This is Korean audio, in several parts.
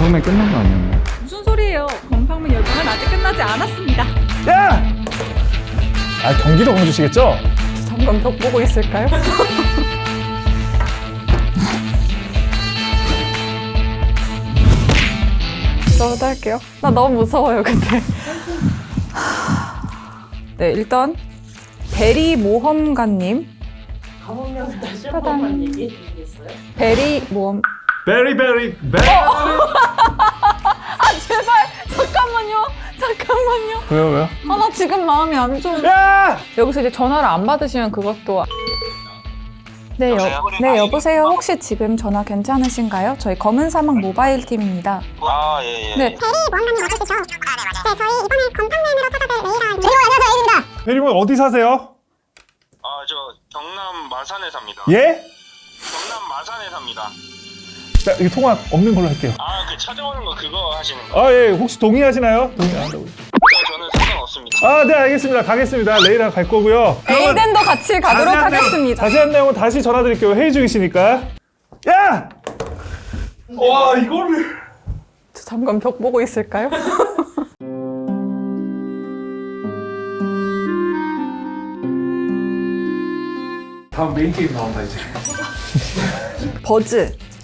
건팡맨 끝난 거 아니었나? 무슨 소리예요? 건팡맨 열풍은 아직 끝나지 않았습니다. 야! 아 경기도 광주시겠죠? 잠깐 벽 보고 있을까요? 저부터 할게요. 나 너무 무서워요, 근데. 네, 일단 베리 모험가님. 가문명 다시 한 번만 얘기해 주시겠어요? 베리 모험. 베리 베리 베리 아 제발 잠깐만요, 잠깐만요. 왜요 왜요? 아 나 지금 마음이 안 좋은. 야! 여기서 이제 전화를 안 받으시면 그것도. 네, 여? 네 여보세요. 혹시 지금 전화 괜찮으신가요? 저희 검은 사막 모바일 팀입니다. 아, 예, 예. 네, 베리몬 어디 사세요? 아, 저 경남 마산에 삽니다. 예? 경남 마산에 삽니다. 자 이거 통화 없는 걸로 할게요. 아, 그 찾아오는 거 그거 하시는 거? 아 예 혹시 동의하시나요? 동의 안 한다고요? 저, 저는 상관없습니다. 아 네 알겠습니다 가겠습니다 레이랑 갈 거고요. 에이덴도 같이 가도록 자세한 내용- 하겠습니다. 자세한 내용은 다시 전화드릴게요 회의 중이시니까. 야! 와 이거를 저 잠깐 벽 보고 있을까요? 다음 메인 게임 나온다 이제. 버즈,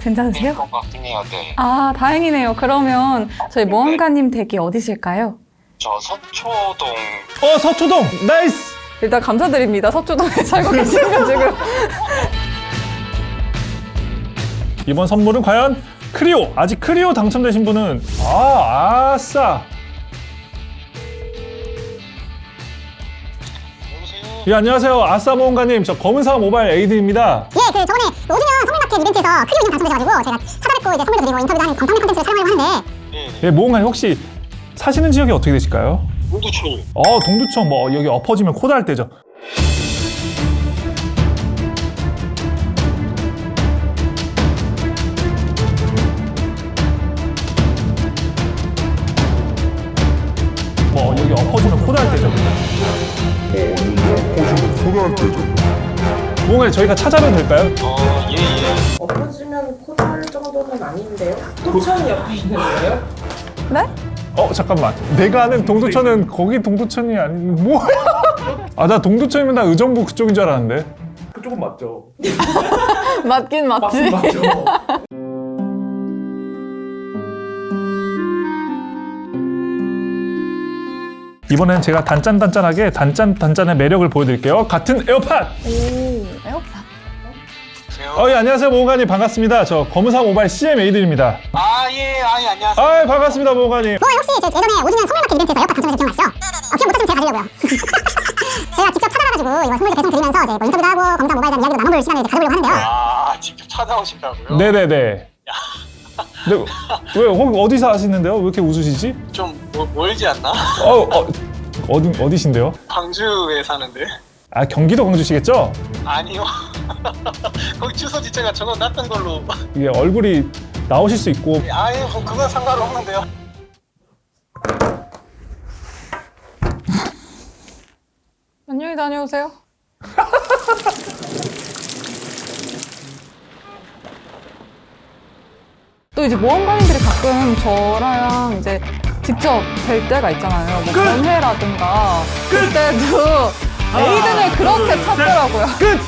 괜찮으세요? 것 같긴 해요, 네. 아, 다행이네요. 그러면 저희 모험가님 댁이 어디실까요? 저 서초동... 어 서초동 nice. 일단 감사드립니다. 서초동에 살고 계시가지고. 이번 선물은 과연 크리오 아직 크리오 당첨되신 분은 아 아싸. 여보세요? 예 안녕하세요 아싸 모험가님 저 검은사막 모바일 에이드입니다. 예, 그 저번에 오주년 선물마켓 이벤트에서 크리오 인형 당첨되셔가지고 제가 찾아뵙고 이제 선물도 드리고 인터뷰도 하는 건강한 컨텐츠를 촬영하려고 하는데 네, 네. 예 모험가님 혹시 사시는 지역이 어떻게 되실까요? 모두촌. 어 동두천 뭐 여기 엎어지면 코다할 때죠. 뭐 여기 엎어지면 코다할 때죠. 뭔가 저희가 찾아뵈도 될까요? 어, 예, 예. 엎어지면 코달 정도는 아닌데요? 도천 옆에 있는 거예요? 네? 어 잠깐만 내가 아는 동두천은 거기 동두천이 아닌 뭐야? 아 나 동두천이면 나 의정부 그쪽인 줄 알았는데. 그쪽은 맞죠. 맞긴 맞지. 맞죠. 이번엔 제가 단짠단짠하게 단짠단짠의 매력을 보여드릴게요. 같은 에어팟. 오, 에어팟. 어, 예, 안녕하세요, 모험가님 반갑습니다. 저 검은사막 모바일 CM 에이드입니다. 아, 예, 아, 예, 안녕하세요. 아, 반갑습니다, 모험가님. 뭐 혹시 제 예전에 오주년 선물마켓 이벤트에서 에어팟 당첨되신 기억나시죠? 어, 기억 못하시면 제가 가지려고요 제가 직접 찾아가가지고 이번 선물도 배송 드리면서 이제 뭐 인터뷰도 하고 검사 모바일에 대한 이야기도 나눠볼 시간을 이제 가져보려고 하는데요 아, 직접 찾아오신다고요? 네네네. 네, 왜, 거기 어디서 하시는데요? 왜 이렇게 웃으시지? 좀 멀- 멀지 않나? 어, 어, 어디, 어디신데요? 광주에 사는데. 아, 경기도 광주시겠죠? 아니요. 거기 주소 지체가 적어놨던 걸로. 이게 얼굴이 나오실 수 있고. 아예 뭐 그건 상관없는데요. 안녕히 다녀오세요. 이제 모험가님들이 가끔 저랑 이제 직접 뵐 때가 있잖아요. 뭐 연회라든가 그때도 에이든을 그렇게 찾더라고요. 끝!